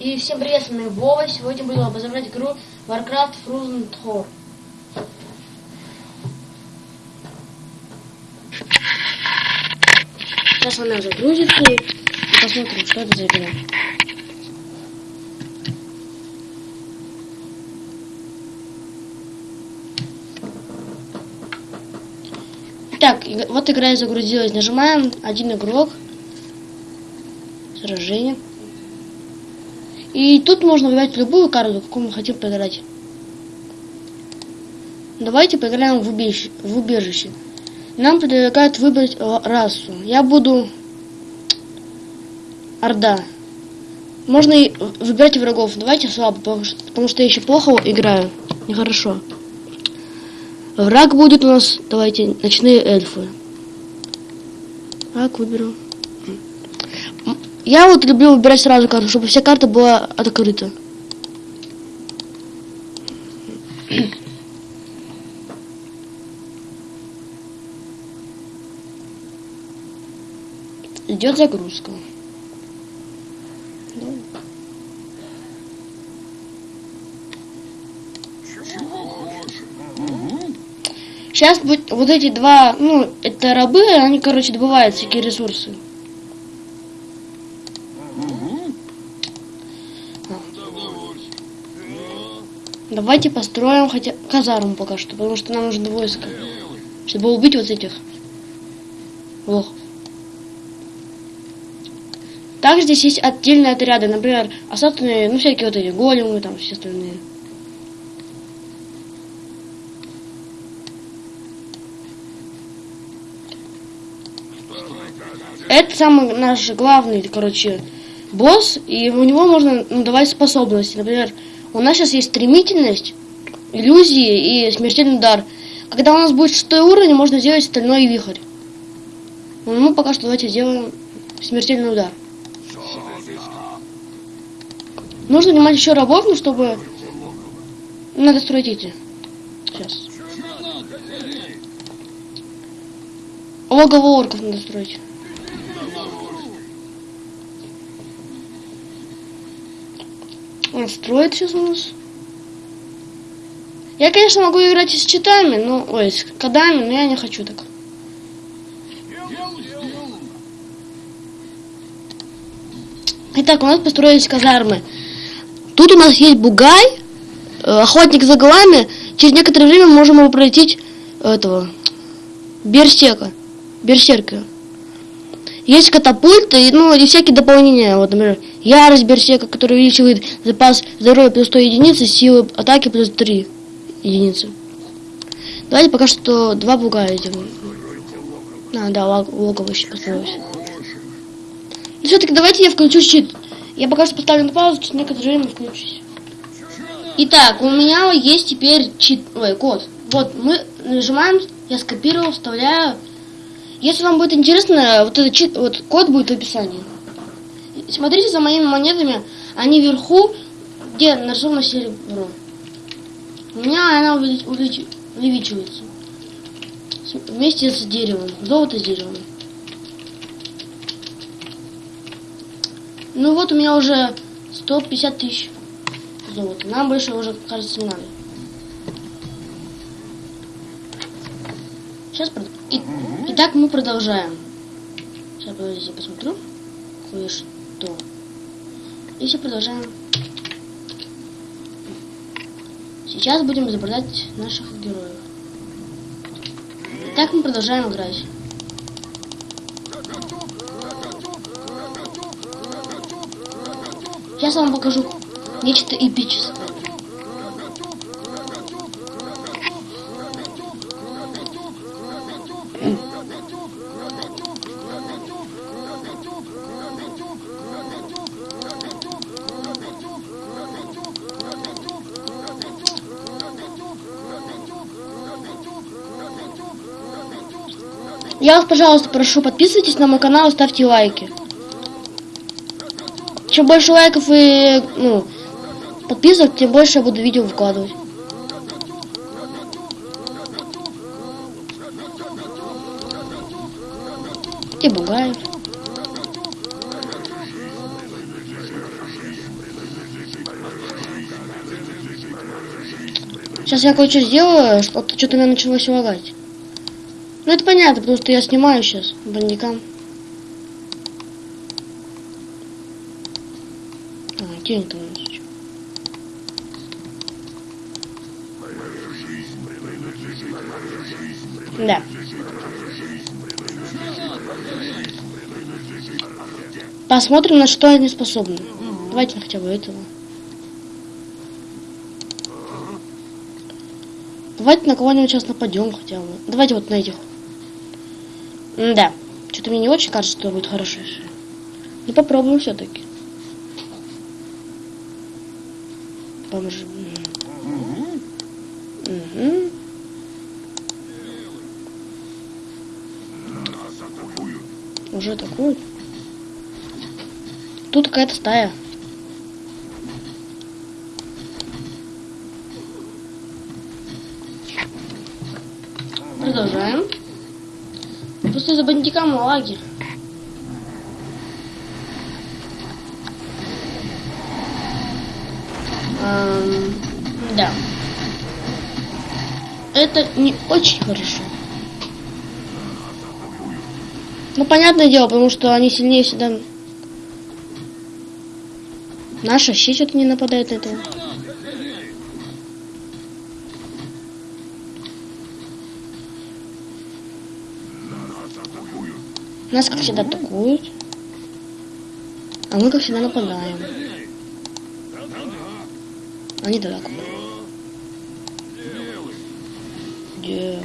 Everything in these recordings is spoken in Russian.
И всем привет, с вами Вова. Сегодня буду обозревать игру Warcraft Frozen Throne. Сейчас она загрузится и посмотрим, что это за игра. Так, вот игра и загрузилась. Нажимаем один игрок. Сражение. И тут можно выбрать любую карту, какую мы хотим поиграть. Давайте поиграем в убежище. В убежище. Нам предлагают выбрать расу. Я буду Орда. Можно и выбирать врагов. Давайте слабо, потому что я еще плохо играю. Нехорошо. Враг будет у нас, давайте, ночные эльфы. Так, выберу. Я вот люблю выбирать сразу карту, чтобы вся карта была открыта. Идет загрузка. Сейчас будет вот эти два, ну, это рабы, они, короче, добывают всякие ресурсы. Давайте построим хотя казарму пока что, потому что нам нужно войско, чтобы убить вот этих лохов. Также здесь есть отдельные отряды, например, остаточные, ну всякие вот эти големы, там все остальные. Это самый наш главный, короче, босс, и у него можно ну, давать способности. Например, у нас сейчас есть стремительность, иллюзии и смертельный удар. Когда у нас будет шестой уровень, можно сделать стальной вихрь. Ну, мы пока что давайте сделаем смертельный удар. Нужно нанимать еще рабов, ну, чтобы... Надо строить эти. Сейчас. Логово орков надо строить. Он строит сейчас у нас. Я, конечно, могу играть и с читами, но... Ой, с кодами, но я не хочу так. Итак, у нас построились казармы. Тут у нас есть бугай, э, охотник за голами. Через некоторое время можем его пройти этого берсека, берсерка. Есть катапульты, ну и всякие дополнения. Вот, например, ярость берсека, который увеличивает запас здоровья плюс 100 единицы, силы атаки плюс 3 единицы. Давайте пока что два бугая сделаем. А, да, логово еще построилось. Все-таки давайте я включу щит. Я пока что поставлю на паузу, через некоторое время включусь. Итак, у меня есть теперь чит, ой, код. Вот, мы нажимаем, я скопировал, вставляю если вам будет интересно, вот этот чит, вот код будет в описании. Смотрите за моими монетами, они вверху, где нарисовано серебро. У меня она увеличивается. Вместе с деревом. Золото с деревом. Ну вот у меня уже 150 тысяч золота. Нам больше уже, кажется, не надо. Сейчас и, итак, мы продолжаем. Сейчас, подождите, посмотрю кое-что. И все продолжаем. Сейчас будем изображать наших героев. Итак, мы продолжаем играть. Сейчас я вам покажу нечто эпическое. Я вас, пожалуйста, прошу, подписывайтесь на мой канал и ставьте лайки. Чем больше лайков и ну, подписок, тем больше я буду видео выкладывать. И Бугаев. Сейчас я кое-что сделаю, что-то что-то меня началось лагать. Ну это понятно, потому что я снимаю сейчас бандикам. А, денег там ещё. Да. Посмотрим, на что они способны. Давайте хотя бы этого. Давайте на кого-нибудь сейчас нападем хотя бы. Давайте вот на этих. Да. Что-то мне не очень кажется, что будет хорошо. Ну попробуем все-таки. Бомжи. Угу. Уже атакуют. Тут какая-то стая. Продолжаем. Просто за бандикам лаги. Эм, да. Это не очень хорошо. Ну, понятное дело, потому что они сильнее всегда. Наша вообще что-то не нападает на этого. Нас, как всегда, атакуют. А мы, как всегда, нападаем. Они далеко. Где?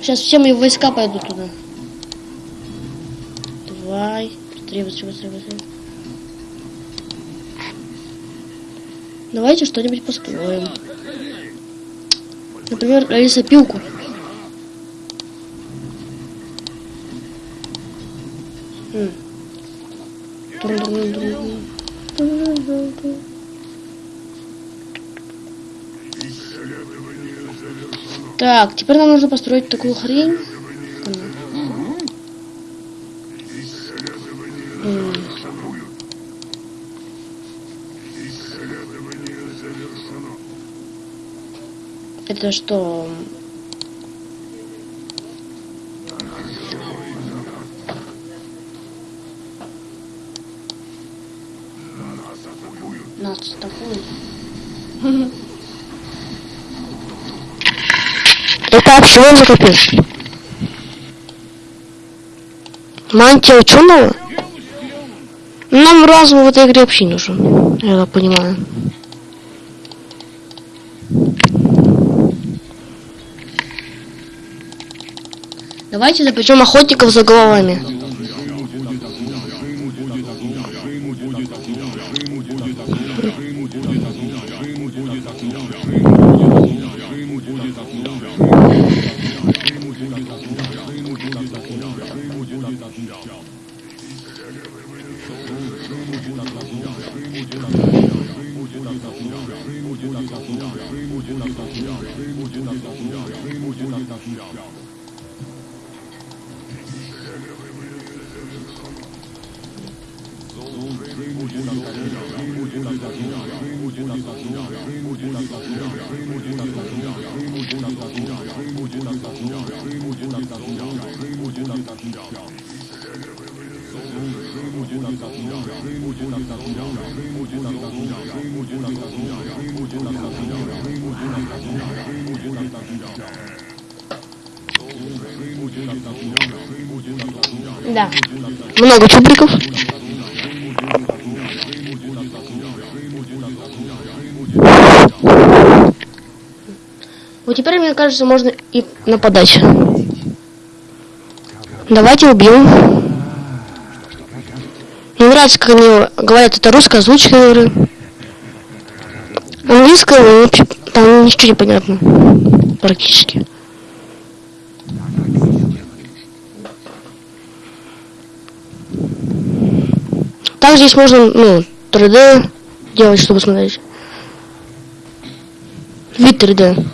Сейчас все мои войска пойдут туда. Давай. Быстрее, быстрее, быстрее, быстрее. Давайте что-нибудь построим. Например, лесопилку. М. Так, теперь нам нужно построить такую хрень. Это что? Нас атакуют. Это вообще за капец. Мантия ученого? Нам разум в этой игре вообще не нужен. Я так понимаю. Давайте запрещем. Причем охотников за головами. Yeah. Да. Много чубриков. Вот теперь, мне кажется, можно и Нападать. Давайте убьем. Мне нравится, как они говорят, это русская озвучка игры. Английская, ну, вообще, там ничего не понятно. Практически. Так здесь можно, ну, 3D делать, чтобы смотреть. Вид 3D.